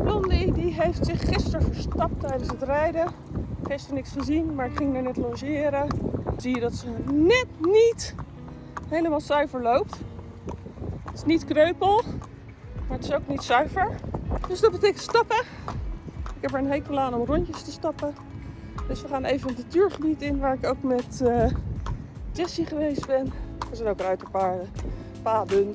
Blondie die heeft zich gisteren verstapt tijdens het rijden. Gisteren niks gezien, maar ik ging er net logeren. Zie je dat ze net niet helemaal zuiver loopt. Het is niet kreupel, maar het is ook niet zuiver. Dus dat betekent stappen. Ik heb er een hekel aan om rondjes te stappen. Dus we gaan even het natuurgebied in waar ik ook met uh, Jessie geweest ben. Er zijn ook ruiterpaarden, paden.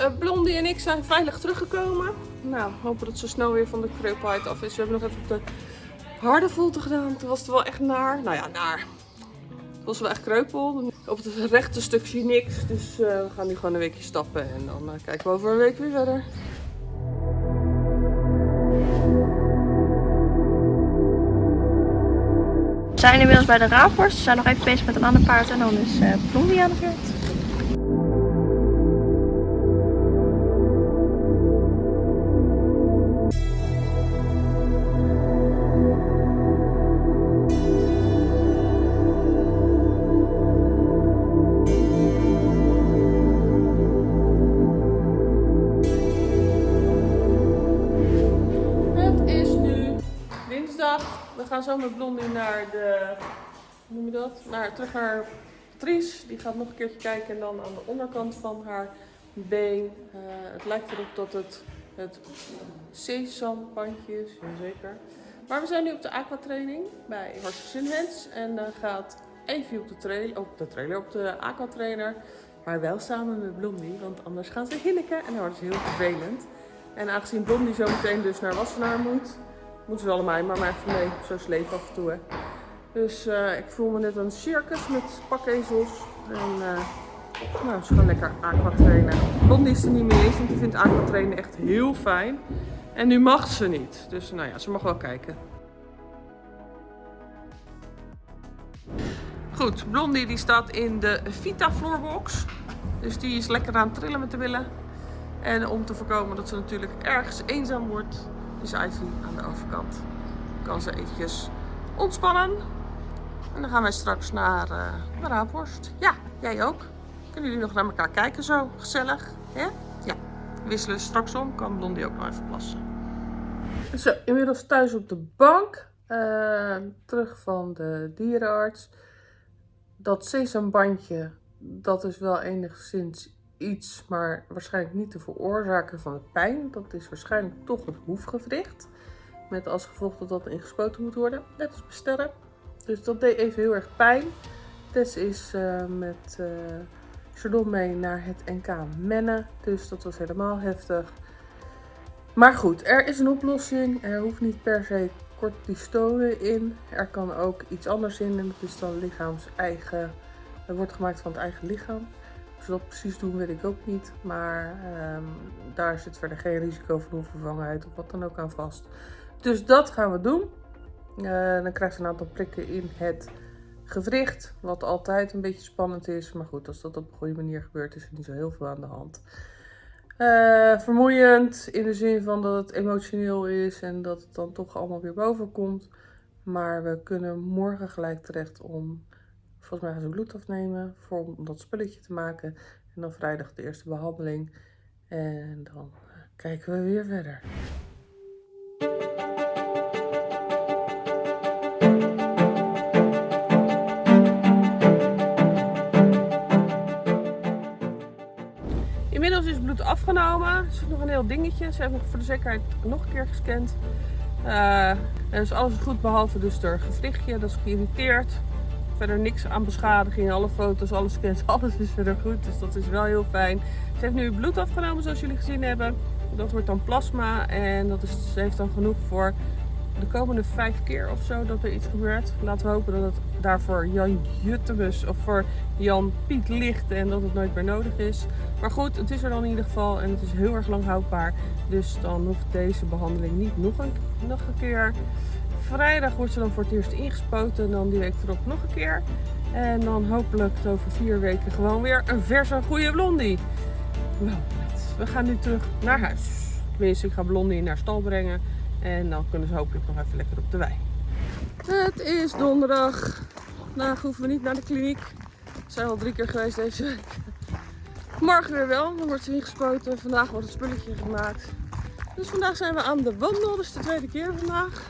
Uh, Blondie en ik zijn veilig teruggekomen. Nou, hopen dat ze snel weer van de kreupelheid af is. We hebben nog even de harde volte gedaan. Toen was het wel echt naar. Nou ja, naar. Het was wel echt kreupel. Op het rechte stuk zie je niks. Dus uh, we gaan nu gewoon een weekje stappen. En dan uh, kijken we over een week weer verder. We zijn inmiddels bij de raaphorst. We zijn nog even bezig met een ander paard. En dan is Blondie aan de beurt. We gaan zo met Blondie naar de, hoe noem je dat? Naar, terug naar Patrice. Die gaat nog een keertje kijken en dan aan de onderkant van haar been. Uh, het lijkt erop dat het het sesampandje is, zeker. Maar we zijn nu op de aquatraining bij Horst Sinhens. En dan uh, gaat Evie op de, trailer, op de trailer, op de aquatrainer. Maar wel samen met Blondie, want anders gaan ze hinniken en dan wordt heel vervelend. En aangezien Blondie zo meteen dus naar Wassenaar moet, Moeten ze allemaal, maar maar even mee. Zo sleep af en toe. Hè. Dus uh, ik voel me net een circus met pakezels. En uh, nou, ze gaan lekker aqua trainen. Blondie is er niet mee eens, want die vindt aqua trainen echt heel fijn. En nu mag ze niet. Dus nou ja, ze mag wel kijken. Goed, Blondie die staat in de Vita Floorbox. Dus die is lekker aan het trillen met de billen. En om te voorkomen dat ze natuurlijk ergens eenzaam wordt, Ivy aan de overkant. Kan ze eventjes ontspannen. En dan gaan wij straks naar uh, de Raaphorst. Ja, jij ook. Kunnen jullie nog naar elkaar kijken zo? Gezellig. hè? Ja. Wisselen straks om. Kan Blondie ook nog even plassen. Zo, inmiddels thuis op de bank. Uh, terug van de dierenarts. Dat sesambandje, dat is wel enigszins iets, maar waarschijnlijk niet de veroorzaker van de pijn. Dat is waarschijnlijk toch het hoefgewricht. Met als gevolg dat dat ingespoten moet worden, net als bestellen. Dus dat deed even heel erg pijn. Tess is uh, met uh, Chardon mee naar het NK Mennen. Dus dat was helemaal heftig. Maar goed, er is een oplossing. Er hoeft niet per se cortisone in. Er kan ook iets anders in. En dat is dan lichaams eigen. Het wordt gemaakt van het eigen lichaam. Dat precies doen, weet ik ook niet. Maar um, daar zit verder geen risico van onvervangenheid of wat dan ook aan vast. Dus dat gaan we doen. Uh, dan krijgt ze een aantal prikken in het gewricht. Wat altijd een beetje spannend is. Maar goed, als dat op een goede manier gebeurt, is er niet zo heel veel aan de hand. Uh, vermoeiend in de zin van dat het emotioneel is en dat het dan toch allemaal weer boven komt. Maar we kunnen morgen gelijk terecht om Volgens mij gaan ze bloed afnemen voor, om dat spulletje te maken. En dan vrijdag de eerste behandeling. En dan eh, kijken we weer verder. Inmiddels is bloed afgenomen. Er zit nog een heel dingetje. Ze hebben voor de zekerheid nog een keer gescand. Uh, en is alles goed behalve dus er gewrichtje. Dat is geïrriteerd. Verder niks aan beschadiging, alle foto's, alle scans, alles is verder goed. Dus dat is wel heel fijn. Ze heeft nu bloed afgenomen zoals jullie gezien hebben. Dat wordt dan plasma en dat is, ze heeft dan genoeg voor de komende vijf keer of zo dat er iets gebeurt. Laten we hopen dat het daarvoor Jan Juttemus of voor Jan Piet ligt en dat het nooit meer nodig is. Maar goed, het is er dan in ieder geval en het is heel erg lang houdbaar. Dus dan hoeft deze behandeling niet nog een, nog een keer. Vrijdag wordt ze dan voor het eerst ingespoten. En dan die week erop nog een keer. En dan hopelijk over vier weken gewoon weer een verse goede blondie. We gaan nu terug naar huis. Tenminste, ik ga blondie naar stal brengen. En dan kunnen ze hopelijk nog even lekker op de wei. Het is donderdag. Vandaag hoeven we niet naar de kliniek. We zijn al drie keer geweest deze week. Morgen weer wel, dan wordt ze ingespoten. Vandaag wordt het spulletje gemaakt. Dus vandaag zijn we aan de wandel, dus de tweede keer vandaag.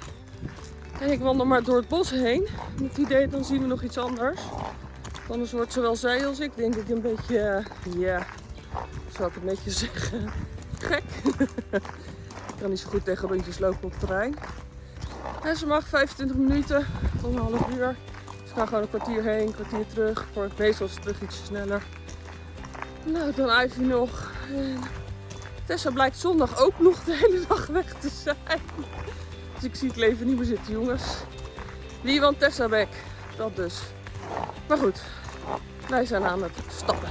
En ik wandel maar door het bos heen. Met het idee, dan zien we nog iets anders. Anders wordt zowel zij als ik denk ik een beetje, eh, ja, zou ik het netjes zeggen, gek. ik kan niet zo goed tegen rondjes lopen op het terrein. En ze mag 25 minuten tot een half uur. Dus ik ga gewoon een kwartier heen, een kwartier terug. Voor meestal is het terug iets sneller. Nou, dan Ivy nog. Tessa blijkt zondag ook nog de hele dag weg te zijn. Ik zie het leven niet meer zitten, jongens. Wie want Tessa weg? Dat dus. Maar goed, wij zijn aan het stappen.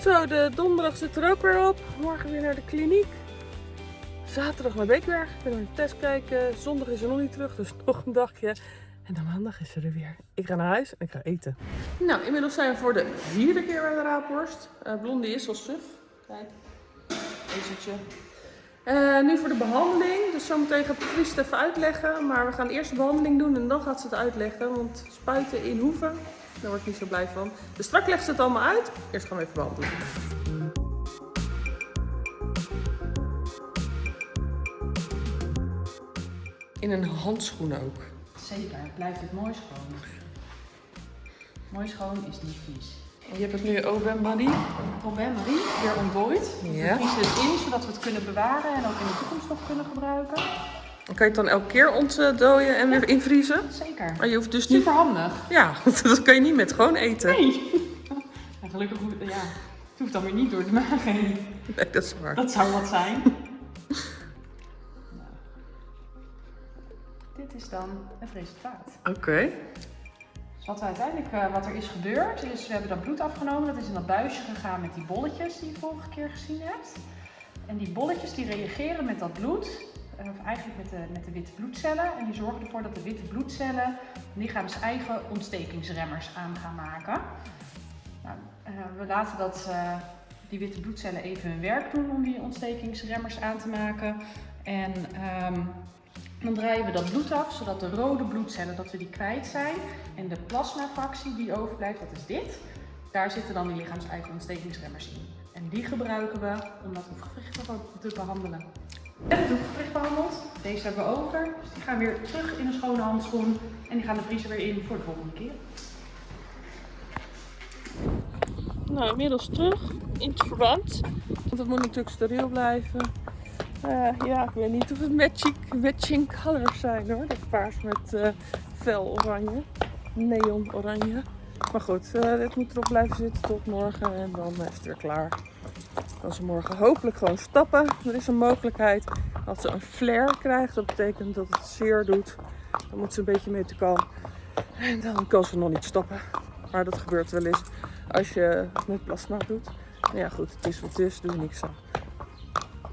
Zo, de donderdag zit er ook weer op. Morgen weer naar de kliniek. Zaterdag naar Beekberg. Ik ben naar de test kijken. Zondag is er nog niet terug, dus nog een dagje. En dan maandag is ze er weer. Ik ga naar huis en ik ga eten. Nou, inmiddels zijn we voor de vierde keer bij de raapworst. Uh, Blondie is al suf. Kijk, ezertje. Uh, nu voor de behandeling. Dus zometeen gaat Patrice het even uitleggen. Maar we gaan eerst de behandeling doen en dan gaat ze het uitleggen. Want spuiten in hoeven, daar word ik niet zo blij van. Dus straks legt ze het allemaal uit. Eerst gaan we even behandelen. In een handschoen ook. Zeker, blijft het mooi schoon. Mooi schoon is niet vies. Je hebt het nu OBM Buddy. Probleem Marie, weer ontdooid. Ja. We vriezen het in, zodat we het kunnen bewaren en ook in de toekomst nog kunnen gebruiken. Dan kan je het dan elke keer ontdooien en weer invriezen. Zeker. Maar je hoeft dus niet... Super handig. Ja, dat kan je niet met gewoon eten. Nee. En gelukkig hoeft ja, het hoeft dan weer niet door de maag heen. Nee, dat is waar. Dat zou wat zijn. Dit is dan het resultaat. Oké. Dus wat, uiteindelijk, eh, wat er is gebeurd, is we hebben dat bloed afgenomen. Dat is in dat buisje gegaan met die bolletjes die je vorige keer gezien hebt. En die bolletjes die reageren met dat bloed, eh, of eigenlijk met de, met de witte bloedcellen. En die zorgen ervoor dat de witte bloedcellen lichaams eigen ontstekingsremmers aan gaan maken. Nou, eh, we laten dat, die witte bloedcellen even hun werk doen om die ontstekingsremmers aan te maken. En ehm, dan draaien we dat bloed af, zodat de rode bloedcellen dat we die kwijt zijn. En de plasmafractie die overblijft, dat is dit. Daar zitten dan die lichaams-eigen ontstekingsremmers in. En die gebruiken we om dat hoefgewricht te- behandelen. En het hoefgewricht behandeld. Deze hebben we over. Dus die gaan weer terug in een schone handschoen. En die gaan de vriezer weer in voor de volgende keer. Nou, inmiddels terug in het verband. Want het moet natuurlijk steriel blijven. Eh, ja, ik weet niet of het matching, colors zijn hoor. Dat paars met eh, fel oranje. Neon oranje. Maar goed, eh, dit moet erop blijven zitten tot morgen en dan is het weer klaar. Dan kan ze morgen hopelijk gewoon stappen. Er is een mogelijkheid dat ze een flare krijgt. Dat betekent dat het zeer doet. Dan moet ze een beetje mee te kan. En dan kan ze nog niet stappen. Maar dat gebeurt wel eens als je met plasma doet. Ja, goed, het is wat het is, doe niks aan.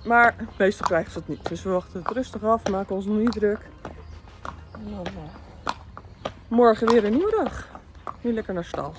Maar meestal krijgen ze het niet. Dus we wachten het rustig af, maken ons nog niet druk. En dan, eh, morgen weer een nieuwe dag. Nu lekker naar stal.